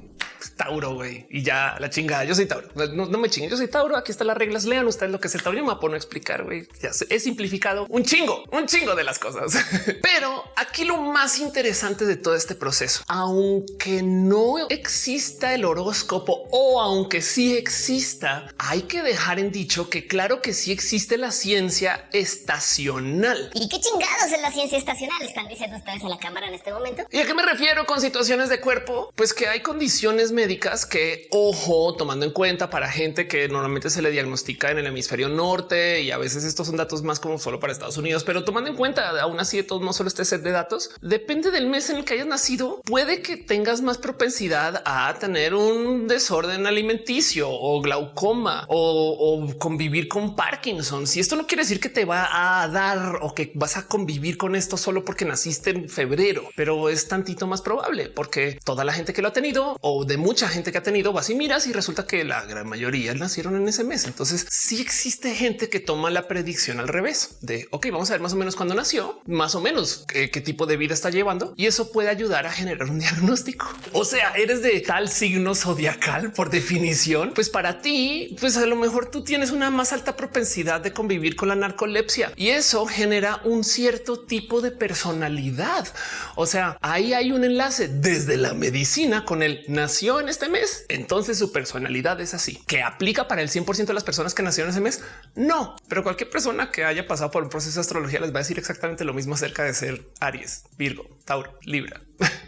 Tauro güey, y ya la chingada. Yo soy Tauro. No, me chinguen. Yo soy Tauro. Aquí están las reglas. Lean ustedes lo que es el Tauro. Yo me a explicar. güey. Ya he simplificado un chingo, un chingo de las cosas. [laughs] Pero aquí lo más interesante de todo este proceso, aunque no exista el horóscopo o aunque sí exista, hay que dejar en dicho que claro que sí existe la ciencia estacional. ¿Y qué chingados es la ciencia estacional? Están diciendo ustedes en la cámara en este momento. ¿Y a qué me refiero con situaciones de cuerpo? Pues que hay condiciones médicas que, ojo, tomando en cuenta para gente que normalmente se le diagnostica en el hemisferio norte y a veces estos son datos más como solo para Estados Unidos, pero tomando en cuenta aún así de todos no solo este set de datos, depende del mes en el que hayas nacido, puede que tengas más propensidad a tener un desorden alimenticio o glaucoma o, convivir con Parkinson. Si esto no quiere decir que te va a dar o que vas a convivir con esto solo porque naciste en febrero, pero es tantito más probable porque toda la gente que lo ha tenido o de mucha gente que ha tenido vas y miras y resulta que la gran mayoría nacieron en ese mes. Entonces sí existe gente que toma la predicción al revés de ok, vamos a ver más o menos cuándo nació, más o menos qué, qué tipo de vida está llevando y eso puede ayudar a generar un [laughs] diagnóstico. O sea, eres de tal signo zodiacal por definición, pues para ti, pues a lo mejor tú tienes una más alta propensidad de convivir con la narcolepsia y eso genera un cierto tipo de personalidad. O sea, ahí hay un enlace desde la medicina con el nació en este mes. Entonces su personalidad es así que aplica para el 100% de las personas que nacieron ese mes. No, pero cualquier persona que haya pasado por un proceso de astrología les va a decir exactamente lo mismo acerca de ser Aries, Virgo, Tauro, Libra.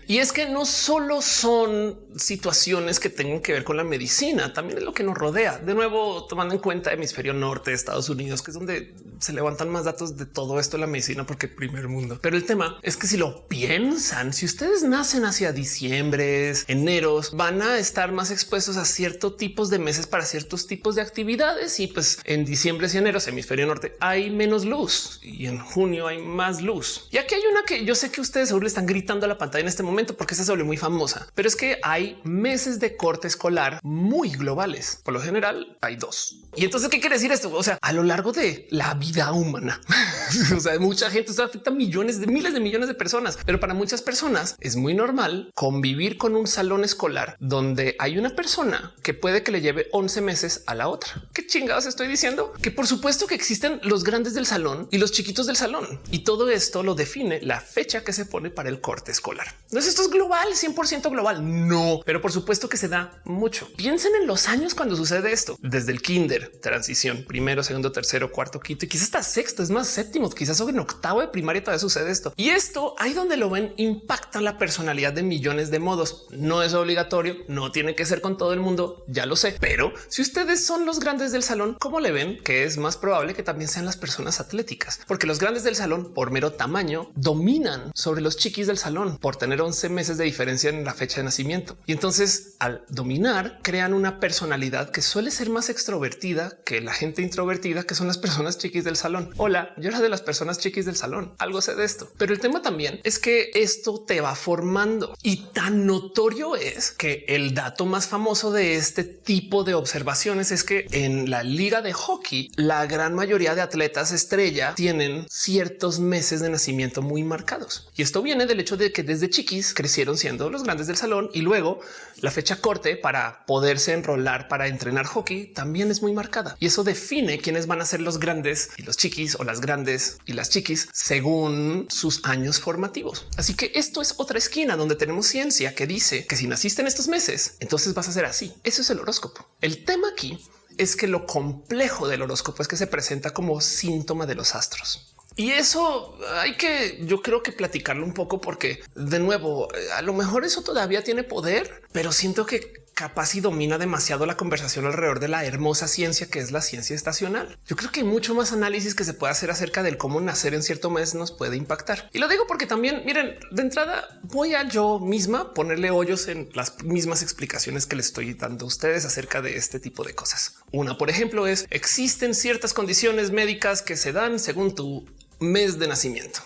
Y es que no solo son situaciones que tengan que ver con la medicina, también es lo que nos rodea. De nuevo, tomando en cuenta hemisferio norte de Estados Unidos, que es donde se levantan más datos de todo esto de la medicina, porque primer mundo. Pero el tema es que si lo piensan, si ustedes nacen hacia diciembre, eneros, van a estar más expuestos a ciertos tipos de meses para ciertos tipos de actividades. Y pues en diciembre y enero, hemisferio norte, hay menos luz y en junio hay más luz. Y aquí hay una que yo sé que ustedes seguro le están gritando a la pantalla en este momento porque se suele muy famosa, pero es que hay meses de corte escolar muy globales. Por lo general hay dos. Y entonces, ¿qué quiere decir esto? O sea, a lo largo de la vida humana, [laughs] o sea, mucha gente, esto afecta a millones de miles de millones de personas, pero para muchas personas es muy normal convivir con un salón escolar donde hay una persona que puede que le lleve 11 meses a la otra. ¿Qué chingados estoy diciendo? Que por supuesto que existen los grandes del salón y los chiquitos del salón y todo esto lo define la fecha que se pone para el corte escolar. Entonces esto es global, 100% global. No, pero por supuesto que se da mucho. Piensen en los años cuando sucede esto, desde el kinder, transición, primero, segundo, tercero, cuarto, quinto y quizás hasta sexto, es más séptimo, quizás en octavo de primaria todavía sucede esto. Y esto ahí donde lo ven impacta la personalidad de millones de modos. No es obligatorio, no tiene que ser con todo el mundo, ya lo sé, pero si ustedes son los grandes del salón, ¿cómo le ven que es más probable que también sean las personas atléticas? Porque los grandes del salón, por mero tamaño, dominan sobre los chiquis del salón tener 11 meses de diferencia en la fecha de nacimiento. Y entonces al dominar crean una personalidad que suele ser más extrovertida que la gente introvertida, que son las personas chiquis del salón. Hola, yo era de las personas chiquis del salón. Algo sé de esto, pero el tema también es que esto te va formando y tan notorio es que el dato más famoso de este tipo de observaciones es que en la liga de hockey, la gran mayoría de atletas estrella tienen ciertos meses de nacimiento muy marcados. Y esto viene del hecho de que desde chiquis crecieron siendo los grandes del salón y luego la fecha corte para poderse enrolar para entrenar hockey también es muy marcada y eso define quiénes van a ser los grandes y los chiquis o las grandes y las chiquis según sus años formativos. Así que esto es otra esquina donde tenemos ciencia que dice que si naciste en estos meses, entonces vas a ser así. Eso es el horóscopo. El tema aquí es que lo complejo del horóscopo es que se presenta como síntoma de los astros. Y eso hay que, yo creo que platicarlo un poco porque de nuevo, a lo mejor eso todavía tiene poder, pero siento que capaz y domina demasiado la conversación alrededor de la hermosa ciencia que es la ciencia estacional. Yo creo que hay mucho más análisis que se puede hacer acerca del cómo nacer en cierto mes nos puede impactar. Y lo digo porque también, miren, de entrada voy a yo misma ponerle hoyos en las mismas explicaciones que le estoy dando a ustedes acerca de este tipo de cosas. Una, por ejemplo, es existen ciertas condiciones médicas que se dan según tu mes de nacimiento.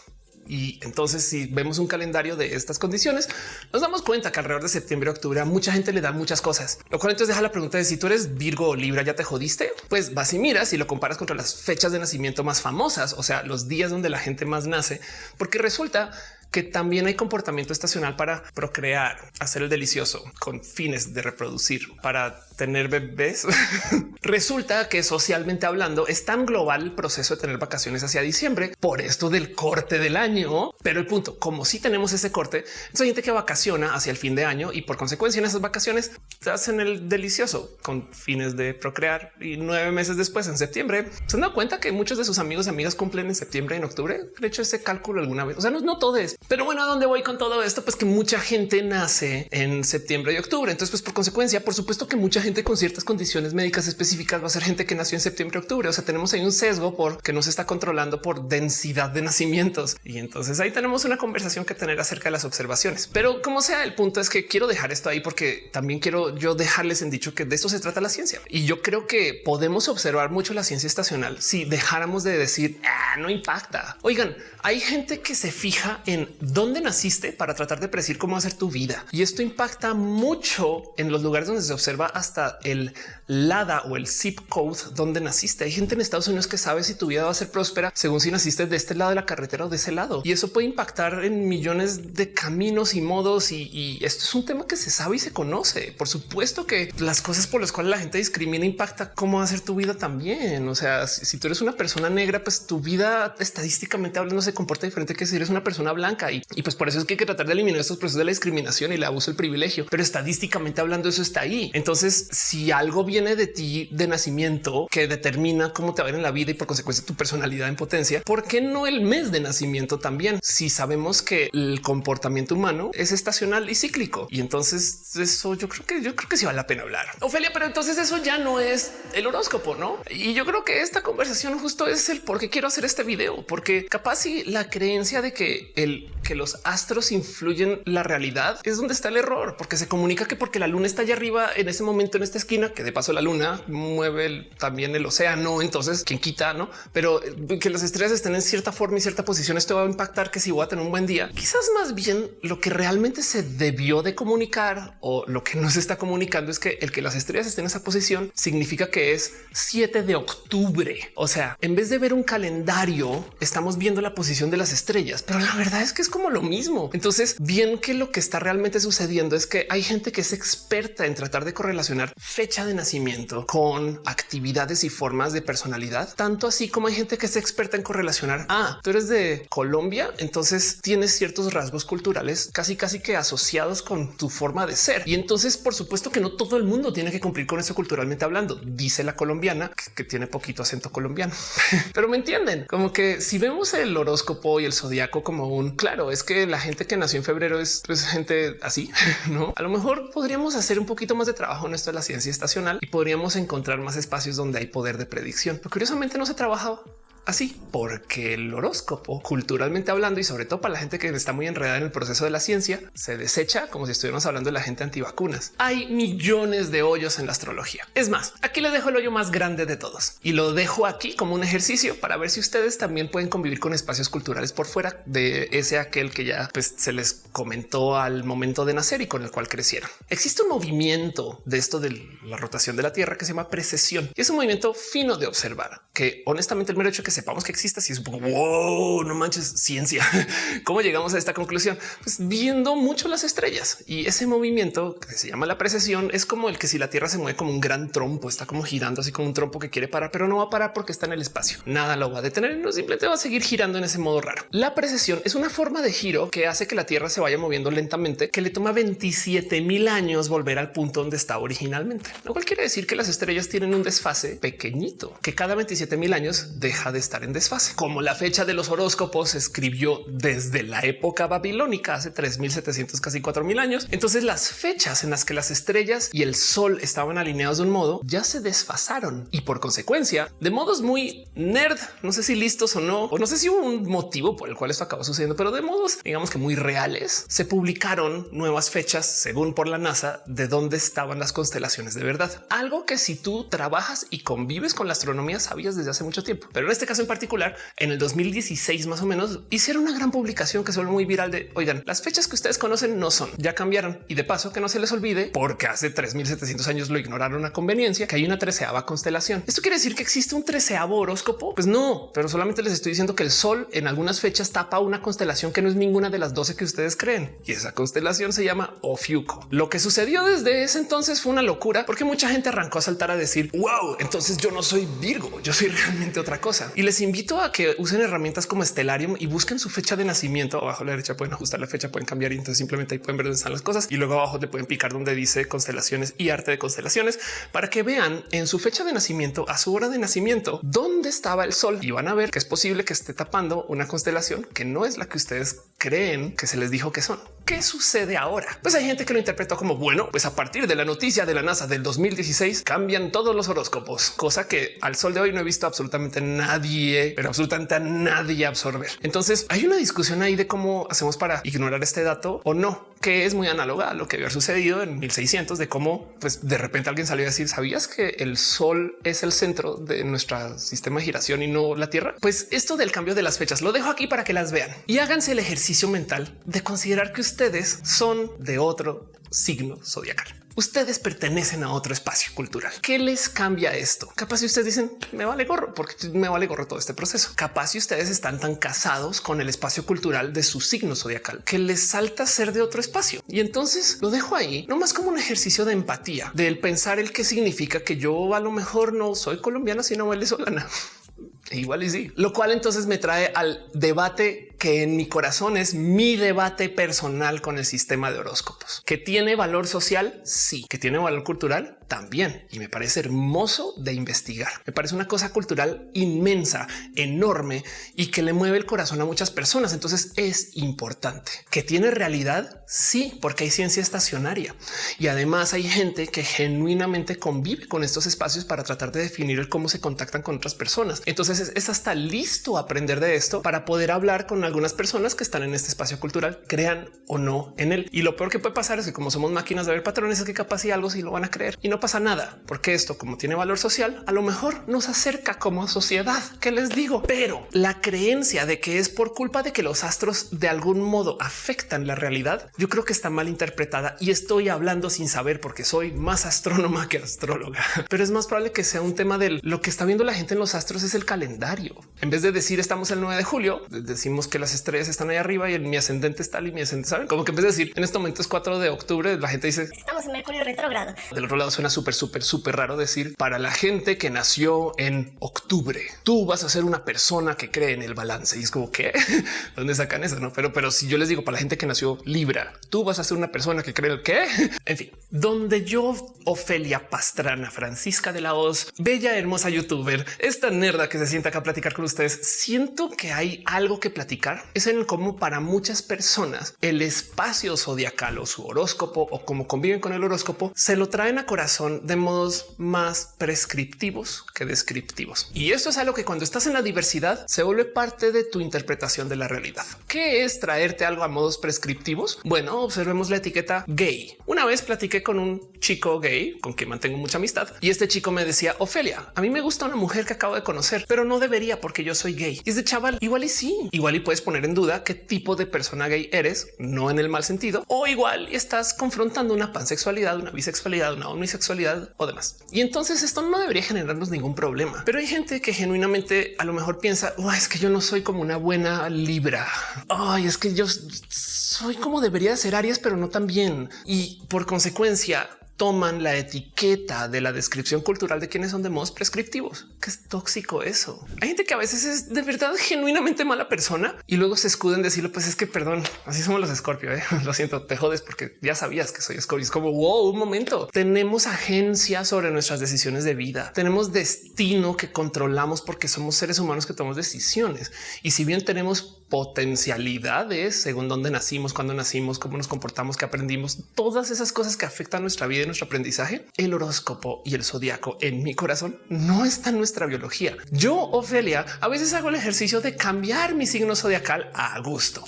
Y entonces si vemos un calendario de estas condiciones, nos damos cuenta que alrededor de septiembre, octubre a mucha gente le da muchas cosas. Lo cual entonces deja la pregunta de si tú eres Virgo o Libra, ya te jodiste. Pues vas y miras y lo comparas contra las fechas de nacimiento más famosas, o sea, los días donde la gente más nace, porque resulta que también hay comportamiento estacional para procrear, hacer el delicioso con fines de reproducir, para tener bebés. [laughs] Resulta que socialmente hablando es tan global el proceso de tener vacaciones hacia diciembre por esto del corte del año. Pero el punto, como si tenemos ese corte, hay gente que vacaciona hacia el fin de año y por consecuencia en esas vacaciones hacen el delicioso con fines de procrear y nueve meses después en septiembre se han dado cuenta que muchos de sus amigos y amigas cumplen en septiembre y en octubre. De hecho, ese cálculo alguna vez. O sea, no, no todo es, pero bueno, ¿a dónde voy con todo esto? Pues que mucha gente nace en septiembre y octubre. Entonces, pues por consecuencia, por supuesto que mucha gente con ciertas condiciones médicas específicas va a ser gente que nació en septiembre, octubre. O sea, tenemos ahí un sesgo porque no se está controlando por densidad de nacimientos. Y entonces ahí tenemos una conversación que tener acerca de las observaciones. Pero como sea, el punto es que quiero dejar esto ahí porque también quiero yo dejarles en dicho que de esto se trata la ciencia. Y yo creo que podemos observar mucho la ciencia estacional si dejáramos de decir ah, no impacta. Oigan, hay gente que se fija en dónde naciste para tratar de predecir cómo ser tu vida. Y esto impacta mucho en los lugares donde se observa hasta el LADA o el zip code donde naciste. Hay gente en Estados Unidos que sabe si tu vida va a ser próspera según si naciste de este lado de la carretera o de ese lado. Y eso puede impactar en millones de caminos y modos. Y, esto es un tema que se sabe y se conoce. Por supuesto que las cosas por las cuales la gente discrimina impacta cómo va a ser tu vida también. O sea, si, tú eres una persona negra, pues tu vida estadísticamente hablando se comporta diferente que si eres una persona blanca. Y, pues por eso es que hay que tratar de eliminar estos procesos de la discriminación y el abuso del privilegio. Pero estadísticamente hablando, eso está ahí. Entonces, si algo viene de ti de nacimiento que determina cómo te va a ver en la vida y por consecuencia tu personalidad en potencia, ¿por qué no el mes de nacimiento también? Si sabemos que el comportamiento humano es estacional y cíclico. Y entonces eso yo creo que yo creo que sí vale la pena hablar. Ofelia, pero entonces eso ya no es el horóscopo, ¿no? Y yo creo que esta conversación justo es el por qué quiero hacer este video, porque capaz si la creencia de que el que los astros influyen la realidad es donde está el error, porque se comunica que porque la luna está allá arriba en ese momento en esta esquina, que de paso la luna mueve también el océano, entonces quien quita, no? Pero eh, que las estrellas estén en cierta forma y cierta posición, esto va a impactar que si voy a tener un buen día, quizás más bien lo que realmente se debió de comunicar o lo que no se está comunicando es que el que las estrellas estén en esa posición significa que es 7 de octubre. O sea, en vez de ver un calendario, estamos viendo la posición de las estrellas, pero la verdad es que es como lo mismo. Entonces, bien que lo que está realmente sucediendo es que hay gente que es experta en tratar de correlacionar fecha de nacimiento con actividades y formas de personalidad, tanto así como hay gente que es experta en correlacionar. Ah, tú eres de Colombia, entonces tienes ciertos rasgos culturales casi casi que asociados con tu forma de ser. Y entonces, por supuesto que no todo el mundo tiene que cumplir con eso culturalmente hablando, dice la colombiana que, tiene poquito acento colombiano, [laughs] pero me entienden como que si vemos el horóscopo y el zodiaco como un claro, es que la gente que nació en febrero es pues, gente así, [laughs] no? A lo mejor podríamos hacer un poquito más de trabajo en esto de la ciencia estacional y podríamos encontrar más espacios donde hay poder de predicción. Pero curiosamente no se trabajaba así, porque el horóscopo, culturalmente hablando, y sobre todo para la gente que está muy enredada en el proceso de la ciencia, se desecha como si estuviéramos hablando de la gente antivacunas. Hay millones de hoyos en la astrología. Es más, aquí les dejo el hoyo más grande de todos y lo dejo aquí como un ejercicio para ver si ustedes también pueden convivir con espacios culturales por fuera de ese aquel que ya pues, se les comentó al momento de nacer y con el cual crecieron. Existe un movimiento de esto de la rotación de la Tierra que se llama precesión y es un movimiento fino de observar que honestamente el mero hecho que sepamos que exista, si es wow, no manches ciencia. [laughs] ¿Cómo llegamos a esta conclusión? Pues viendo mucho las estrellas y ese movimiento que se llama la precesión es como el que si la Tierra se mueve como un gran trompo, está como girando así como un trompo que quiere parar, pero no va a parar porque está en el espacio. Nada lo va a detener, no simplemente va a seguir girando en ese modo raro. La precesión es una forma de giro que hace que la Tierra se vaya moviendo lentamente, que le toma 27 mil años volver al punto donde estaba originalmente, lo cual quiere decir que las estrellas tienen un desfase pequeñito, que cada 27 mil años deja de estar en desfase. Como la fecha de los horóscopos se escribió desde la época babilónica hace 3700, casi 4000 años. Entonces las fechas en las que las estrellas y el sol estaban alineados de un modo ya se desfasaron y por consecuencia de modos muy nerd, no sé si listos o no, o no sé si hubo un motivo por el cual esto acabó sucediendo, pero de modos digamos que muy reales se publicaron nuevas fechas según por la NASA de dónde estaban las constelaciones de verdad. Algo que si tú trabajas y convives con la astronomía sabías desde hace mucho tiempo, pero en este caso en particular, en el 2016 más o menos, hicieron una gran publicación que se muy viral de, oigan, las fechas que ustedes conocen no son, ya cambiaron. Y de paso que no se les olvide, porque hace 3700 años lo ignoraron a conveniencia, que hay una treceava constelación. ¿Esto quiere decir que existe un treceavo horóscopo? Pues no, pero solamente les estoy diciendo que el sol en algunas fechas tapa una constelación que no es ninguna de las 12 que ustedes creen. Y esa constelación se llama Ofiuco. Lo que sucedió desde ese entonces fue una locura porque mucha gente arrancó a saltar a decir, wow, entonces yo no soy Virgo, yo soy [laughs] realmente otra cosa. Y les invito a que usen herramientas como Stellarium y busquen su fecha de nacimiento. Abajo a la derecha pueden ajustar la fecha, pueden cambiar y entonces simplemente ahí pueden ver dónde están las cosas y luego abajo le pueden picar donde dice constelaciones y arte de constelaciones para que vean en su fecha de nacimiento, a su hora de nacimiento, dónde estaba el sol y van a ver que es posible que esté tapando una constelación que no es la que ustedes creen que se les dijo que son. ¿Qué sucede ahora? Pues hay gente que lo interpretó como bueno, pues a partir de la noticia de la NASA del 2016 cambian todos los horóscopos, cosa que al sol de hoy no he visto absolutamente nadie, pero absolutamente a nadie absorber. Entonces hay una discusión ahí de cómo hacemos para ignorar este dato o no, que es muy análoga a lo que había sucedido en 1600 de cómo pues de repente alguien salió a decir sabías que el sol es el centro de nuestro sistema de giración y no la Tierra. Pues esto del cambio de las fechas lo dejo aquí para que las vean y háganse el ejercicio mental de considerar que ustedes son de otro signo zodiacal ustedes pertenecen a otro espacio cultural. ¿Qué les cambia esto? Capaz si ustedes dicen me vale gorro porque me vale gorro todo este proceso. Capaz si ustedes están tan casados con el espacio cultural de su signo zodiacal que les salta ser de otro espacio. Y entonces lo dejo ahí, no más como un ejercicio de empatía, del pensar el que significa que yo a lo mejor no soy colombiana, sino venezolana. [laughs] Igual y sí, lo cual entonces me trae al debate que en mi corazón es mi debate personal con el sistema de horóscopos que tiene valor social. Sí, que tiene valor cultural también. Y me parece hermoso de investigar. Me parece una cosa cultural inmensa, enorme y que le mueve el corazón a muchas personas. Entonces es importante que tiene realidad. Sí, porque hay ciencia estacionaria y además hay gente que genuinamente convive con estos espacios para tratar de definir cómo se contactan con otras personas. Entonces es hasta listo aprender de esto para poder hablar con algunas personas que están en este espacio cultural, crean o no en él. Y lo peor que puede pasar es que como somos máquinas de ver patrones, es que capaz y algo sí lo van a creer y no pasa nada, porque esto como tiene valor social, a lo mejor nos acerca como sociedad. ¿Qué les digo? Pero la creencia de que es por culpa de que los astros de algún modo afectan la realidad, yo creo que está mal interpretada y estoy hablando sin saber porque soy más astrónoma que astróloga, [laughs] pero es más probable que sea un tema de lo que está viendo la gente en los astros es el calendario. En vez de decir estamos el 9 de julio, decimos que las estrellas están ahí arriba y mi ascendente está y mi ascendente, saben como que en vez de decir en este momento es 4 de octubre, la gente dice estamos en Mercurio retrógrado. Del otro lado suena súper, súper, súper raro decir para la gente que nació en octubre, tú vas a ser una persona que cree en el balance y es como que [laughs] dónde sacan eso, no? Pero, pero si yo les digo para la gente que nació Libra, tú vas a ser una persona que cree el qué? [laughs] En fin, donde yo, Ofelia Pastrana, Francisca de la Hoz, bella, hermosa youtuber, esta nerda que se sienta acá a platicar con ustedes, siento que hay algo que platicar. Es en el cómo para muchas personas el espacio zodiacal o su horóscopo o cómo conviven con el horóscopo se lo traen a corazón de modos más prescriptivos que descriptivos. Y esto es algo que cuando estás en la diversidad se vuelve parte de tu interpretación de la realidad. ¿Qué es traerte algo a modos prescriptivos? Bueno, observemos la etiqueta gay. Una vez platiqué con un chico gay con quien mantengo mucha amistad y este chico me decía Ofelia, a mí me gusta una mujer que acabo de conocer, pero no debería porque yo soy gay. Y es de chaval, igual y sí, igual y puedes poner en duda qué tipo de persona gay eres, no en el mal sentido, o igual estás confrontando una pansexualidad, una bisexualidad, una omnisexualidad o demás. Y entonces esto no debería generarnos ningún problema. Pero hay gente que genuinamente a lo mejor piensa, es que yo no soy como una buena libra. Ay, es que yo soy como debería ser Aries, pero no tan bien. Y por consecuencia, toman la etiqueta de la descripción cultural de quienes son de modos prescriptivos. que es tóxico eso. Hay gente que a veces es de verdad genuinamente mala persona y luego se escuda en decirlo, pues es que perdón, así somos los Scorpio. ¿eh? [laughs] Lo siento, te jodes porque ya sabías que soy Scorpio. Es como wow, un momento. Tenemos agencia sobre nuestras decisiones de vida. Tenemos destino que controlamos porque somos seres humanos que tomamos decisiones. Y si bien tenemos potencialidades según dónde nacimos, cuándo nacimos, cómo nos comportamos, que aprendimos, todas esas cosas que afectan nuestra vida y nuestro aprendizaje, el horóscopo y el zodiaco en mi corazón no está en nuestra biología. Yo, Ofelia, a veces hago el ejercicio de cambiar mi signo zodiacal a gusto.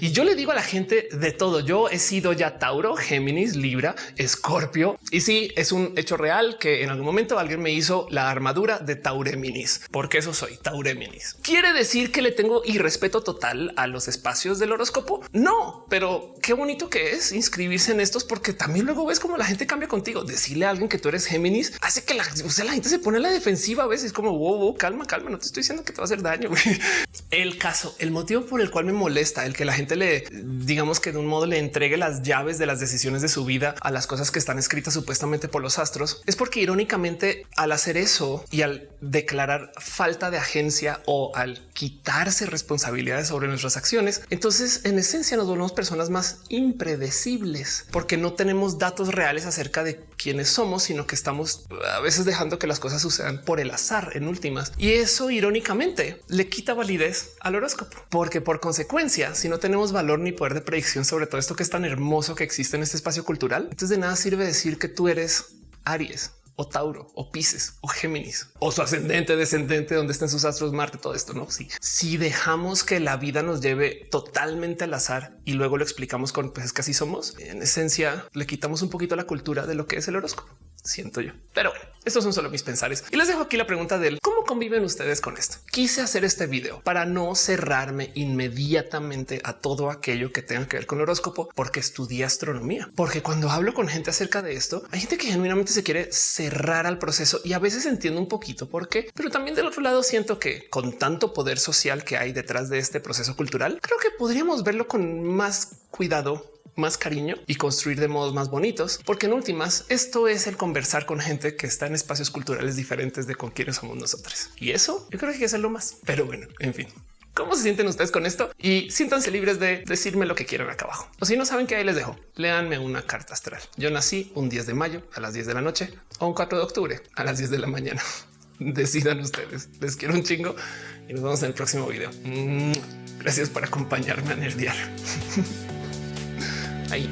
Y yo le digo a la gente de todo. Yo he sido ya Tauro, Géminis, Libra, Escorpio. Y sí, es un hecho real que en algún momento alguien me hizo la armadura de Taureminis, porque eso soy Taureminis. Quiere decir que le tengo irrespeto total a los espacios del horóscopo? No, pero qué bonito que es inscribirse en estos porque también luego ves cómo la gente cambia contigo. Decirle a alguien que tú eres Géminis hace que la, la gente se pone a la defensiva a veces como wow, calma, calma, no te estoy diciendo que te va a hacer daño. [laughs] El caso, el motivo por el cual me molesta el que la gente le digamos que de un modo le entregue las llaves de las decisiones de su vida a las cosas que están escritas supuestamente por los astros es porque irónicamente al hacer eso y al declarar falta de agencia o al quitarse responsabilidades sobre nuestras acciones, entonces en esencia nos volvemos personas más impredecibles porque no tenemos datos reales acerca de quiénes somos, sino que estamos a veces dejando que las cosas sucedan por el azar en últimas. Y eso irónicamente le quita validez al horóscopo, porque por consecuencia, si no tenemos valor ni poder de predicción sobre todo esto que es tan hermoso que existe en este espacio cultural, entonces de nada sirve decir que tú eres Aries o Tauro o Pisces o Géminis o su ascendente, descendente, donde estén sus astros, Marte, todo esto. No, sí. Si dejamos que la vida nos lleve totalmente al azar y luego lo explicamos con pues es que así somos, en esencia le quitamos un poquito la cultura de lo que es el horóscopo siento yo. Pero bueno, estos son solo mis pensares y les dejo aquí la pregunta del cómo conviven ustedes con esto. Quise hacer este video para no cerrarme inmediatamente a todo aquello que tenga que ver con el horóscopo, porque estudié astronomía. Porque cuando hablo con gente acerca de esto, hay gente que genuinamente se quiere cerrar al proceso y a veces entiendo un poquito por qué, pero también del otro lado siento que con tanto poder social que hay detrás de este proceso cultural, creo que podríamos verlo con más cuidado más cariño y construir de modos más bonitos, porque en últimas esto es el conversar con gente que está en espacios culturales diferentes de con quienes somos nosotros. Y eso yo creo que hay que hacerlo más. Pero bueno, en fin. ¿Cómo se sienten ustedes con esto? Y siéntanse libres de decirme lo que quieran acá abajo. O si no saben que ahí les dejo, léanme una carta astral. Yo nací un 10 de mayo a las 10 de la noche o un 4 de octubre a las 10 de la mañana. [laughs] Decidan ustedes. Les quiero un chingo y nos vemos en el próximo video. Gracias por acompañarme en el diario. [laughs] Ahí.